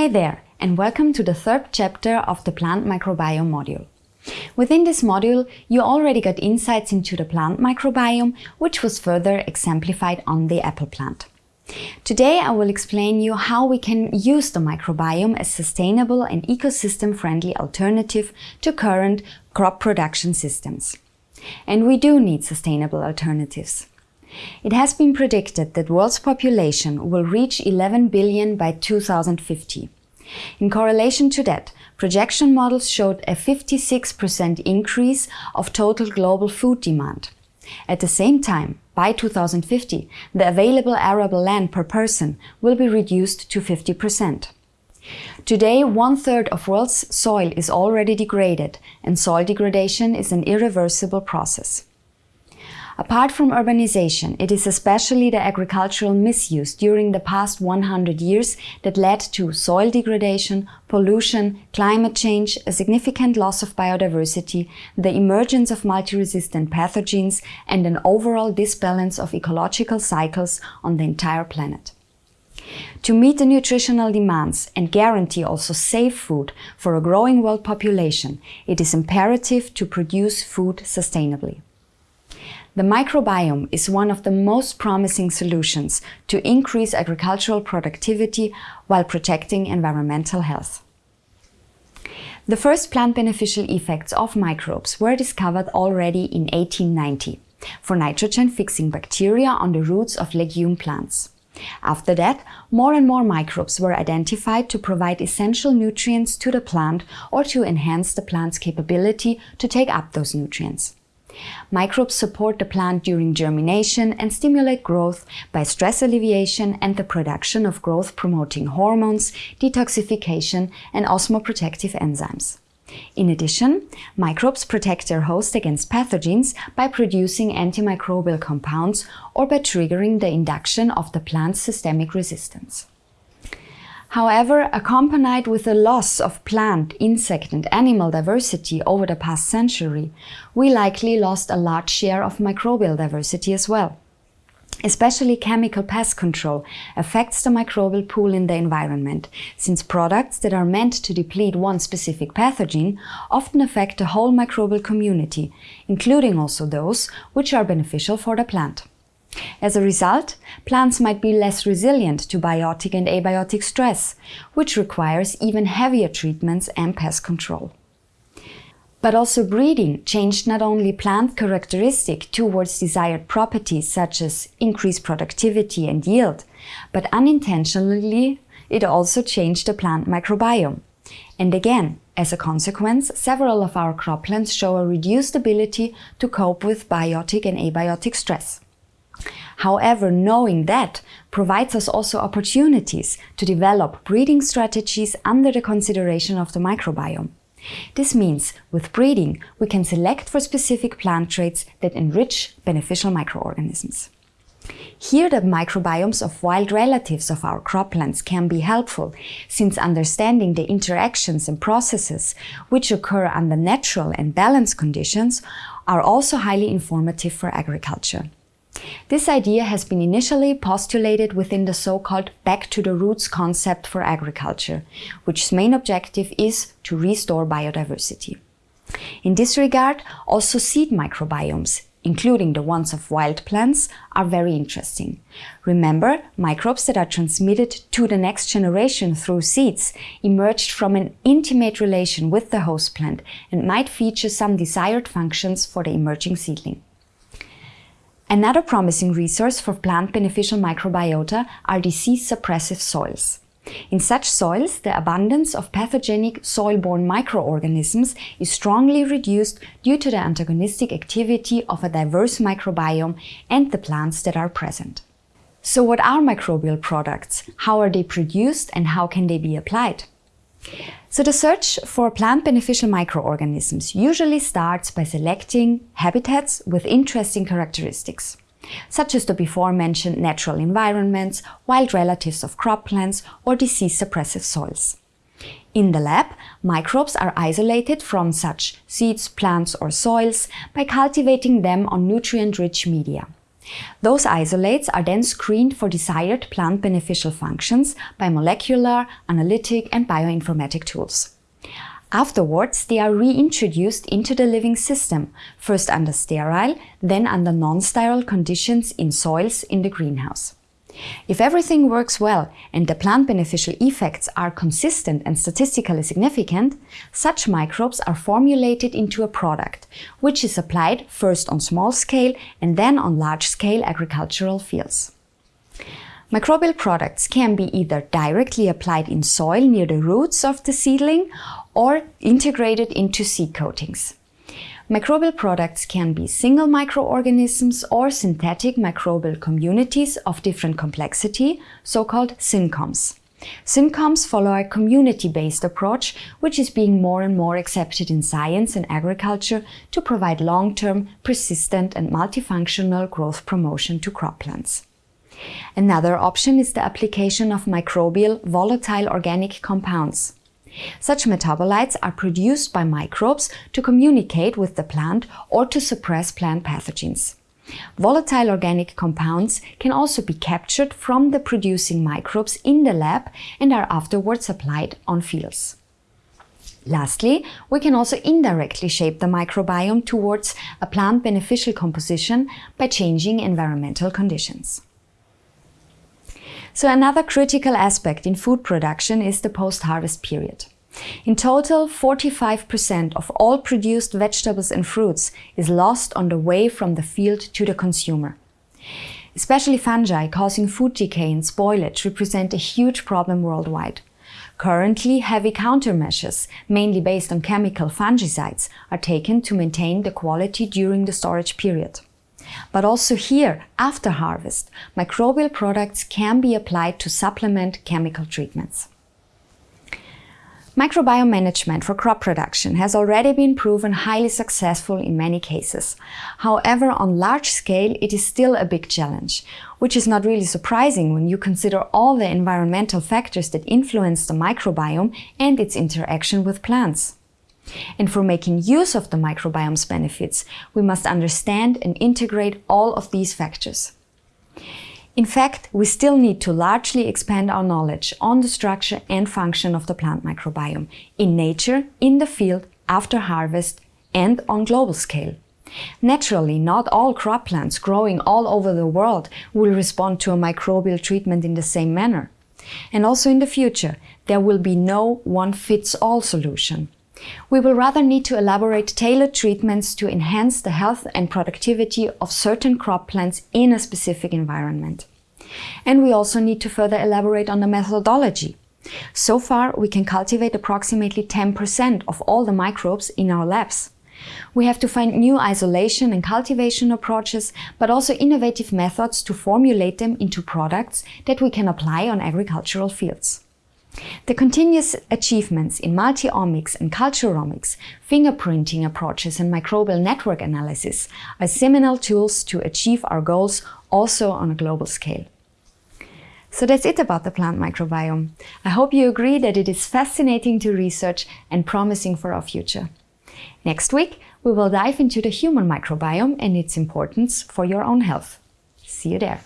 Hey there, and welcome to the third chapter of the Plant Microbiome module. Within this module, you already got insights into the plant microbiome, which was further exemplified on the apple plant. Today I will explain you how we can use the microbiome as sustainable and ecosystem-friendly alternative to current crop production systems. And we do need sustainable alternatives. It has been predicted that world's population will reach 11 billion by 2050. In correlation to that, projection models showed a 56% increase of total global food demand. At the same time, by 2050, the available arable land per person will be reduced to 50%. Today, one-third of world's soil is already degraded, and soil degradation is an irreversible process. Apart from urbanization, it is especially the agricultural misuse during the past 100 years that led to soil degradation, pollution, climate change, a significant loss of biodiversity, the emergence of multi-resistant pathogens and an overall disbalance of ecological cycles on the entire planet. To meet the nutritional demands and guarantee also safe food for a growing world population, it is imperative to produce food sustainably. The microbiome is one of the most promising solutions to increase agricultural productivity while protecting environmental health. The first plant beneficial effects of microbes were discovered already in 1890 for nitrogen-fixing bacteria on the roots of legume plants. After that, more and more microbes were identified to provide essential nutrients to the plant or to enhance the plant's capability to take up those nutrients. Microbes support the plant during germination and stimulate growth by stress alleviation and the production of growth-promoting hormones, detoxification and osmoprotective enzymes. In addition, microbes protect their host against pathogens by producing antimicrobial compounds or by triggering the induction of the plant's systemic resistance. However, accompanied with the loss of plant, insect and animal diversity over the past century, we likely lost a large share of microbial diversity as well. Especially chemical pest control affects the microbial pool in the environment, since products that are meant to deplete one specific pathogen often affect the whole microbial community, including also those which are beneficial for the plant. As a result, plants might be less resilient to biotic and abiotic stress, which requires even heavier treatments and pest control. But also breeding changed not only plant characteristic towards desired properties such as increased productivity and yield, but unintentionally it also changed the plant microbiome. And again, as a consequence, several of our croplands show a reduced ability to cope with biotic and abiotic stress. However, knowing that provides us also opportunities to develop breeding strategies under the consideration of the microbiome. This means, with breeding, we can select for specific plant traits that enrich beneficial microorganisms. Here the microbiomes of wild relatives of our croplands can be helpful, since understanding the interactions and processes which occur under natural and balanced conditions are also highly informative for agriculture. This idea has been initially postulated within the so-called back to the roots concept for agriculture, which main objective is to restore biodiversity. In this regard, also seed microbiomes, including the ones of wild plants, are very interesting. Remember, microbes that are transmitted to the next generation through seeds emerged from an intimate relation with the host plant and might feature some desired functions for the emerging seedling. Another promising resource for plant beneficial microbiota are disease-suppressive soils. In such soils, the abundance of pathogenic soil-borne microorganisms is strongly reduced due to the antagonistic activity of a diverse microbiome and the plants that are present. So what are microbial products? How are they produced and how can they be applied? So the search for plant beneficial microorganisms usually starts by selecting habitats with interesting characteristics, such as the before mentioned natural environments, wild relatives of croplands or disease-suppressive soils. In the lab, microbes are isolated from such seeds, plants or soils by cultivating them on nutrient-rich media. Those isolates are then screened for desired plant beneficial functions by molecular, analytic and bioinformatic tools. Afterwards, they are reintroduced into the living system, first under sterile, then under non-sterile conditions in soils in the greenhouse. If everything works well and the plant beneficial effects are consistent and statistically significant, such microbes are formulated into a product, which is applied first on small scale and then on large scale agricultural fields. Microbial products can be either directly applied in soil near the roots of the seedling or integrated into seed coatings. Microbial products can be single microorganisms or synthetic microbial communities of different complexity, so-called SynComs. SynComs follow a community-based approach, which is being more and more accepted in science and agriculture to provide long-term, persistent and multifunctional growth promotion to croplands. Another option is the application of microbial volatile organic compounds. Such metabolites are produced by microbes to communicate with the plant or to suppress plant pathogens. Volatile organic compounds can also be captured from the producing microbes in the lab and are afterwards applied on fields. Lastly, we can also indirectly shape the microbiome towards a plant beneficial composition by changing environmental conditions. So another critical aspect in food production is the post-harvest period. In total, 45% of all produced vegetables and fruits is lost on the way from the field to the consumer. Especially fungi causing food decay and spoilage represent a huge problem worldwide. Currently, heavy countermeasures, mainly based on chemical fungicides, are taken to maintain the quality during the storage period. But also here, after harvest, microbial products can be applied to supplement chemical treatments. Microbiome management for crop production has already been proven highly successful in many cases. However, on large scale, it is still a big challenge, which is not really surprising when you consider all the environmental factors that influence the microbiome and its interaction with plants. And for making use of the microbiome's benefits, we must understand and integrate all of these factors. In fact, we still need to largely expand our knowledge on the structure and function of the plant microbiome in nature, in the field, after harvest and on global scale. Naturally, not all crop plants growing all over the world will respond to a microbial treatment in the same manner. And also in the future, there will be no one-fits-all solution. We will rather need to elaborate tailored treatments to enhance the health and productivity of certain crop plants in a specific environment. And we also need to further elaborate on the methodology. So far, we can cultivate approximately 10% of all the microbes in our labs. We have to find new isolation and cultivation approaches, but also innovative methods to formulate them into products that we can apply on agricultural fields. The continuous achievements in multi-omics and culturomics, fingerprinting approaches and microbial network analysis are seminal tools to achieve our goals also on a global scale. So that's it about the plant microbiome. I hope you agree that it is fascinating to research and promising for our future. Next week, we will dive into the human microbiome and its importance for your own health. See you there.